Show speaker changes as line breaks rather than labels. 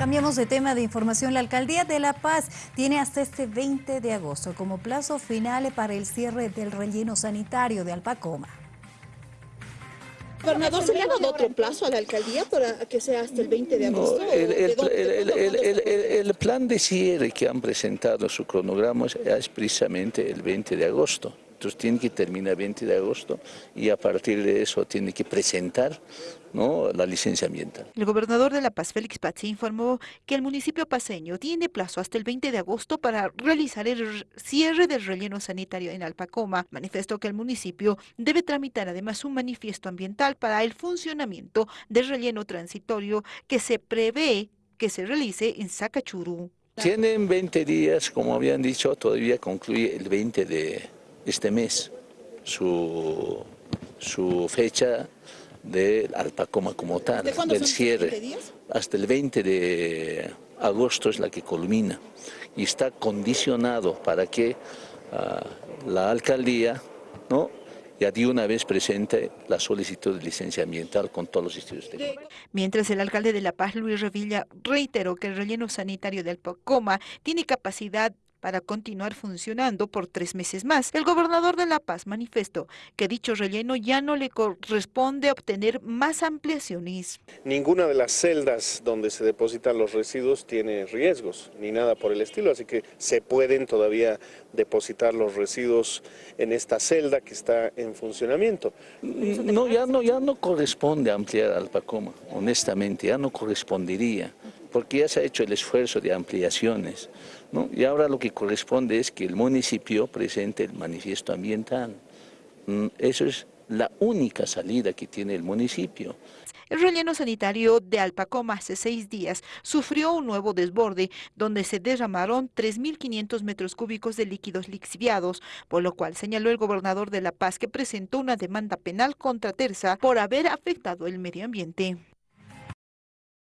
Cambiamos de tema de información. La Alcaldía de La Paz tiene hasta este 20 de agosto como plazo final para el cierre del relleno sanitario de Alpacoma.
Gobernador, ¿se le ha dado otro plazo a la alcaldía para que sea hasta el 20 de agosto?
el, plan de cierre que han presentado su cronograma es precisamente el 20 de agosto. Tiene que terminar el 20 de agosto y a partir de eso tiene que presentar ¿no? la licencia ambiental.
El gobernador de La Paz, Félix Pazzi, informó que el municipio paseño tiene plazo hasta el 20 de agosto para realizar el cierre del relleno sanitario en Alpacoma. Manifestó que el municipio debe tramitar además un manifiesto ambiental para el funcionamiento del relleno transitorio que se prevé que se realice en Sacachurú.
Tienen 20 días, como habían dicho, todavía concluye el 20 de este mes su, su fecha de Alpacoma como tal, del cierre. Hasta el 20 de agosto es la que culmina y está condicionado para que ah, la alcaldía ¿no? ya de una vez presente la solicitud de licencia ambiental con todos los de
Mientras el alcalde de La Paz, Luis Revilla, reiteró que el relleno sanitario del Alpacoma tiene capacidad para continuar funcionando por tres meses más. El gobernador de La Paz manifestó que dicho relleno ya no le corresponde obtener más ampliaciones.
Ninguna de las celdas donde se depositan los residuos tiene riesgos, ni nada por el estilo, así que se pueden todavía depositar los residuos en esta celda que está en funcionamiento.
No, ya no, ya no corresponde ampliar Alpacoma, honestamente, ya no correspondería porque ya se ha hecho el esfuerzo de ampliaciones, ¿no? y ahora lo que corresponde es que el municipio presente el manifiesto ambiental. Mm, eso es la única salida que tiene el municipio.
El relleno sanitario de Alpacoma hace seis días sufrió un nuevo desborde donde se derramaron 3.500 metros cúbicos de líquidos lixiviados, por lo cual señaló el gobernador de La Paz que presentó una demanda penal contra Terza por haber afectado el medio ambiente.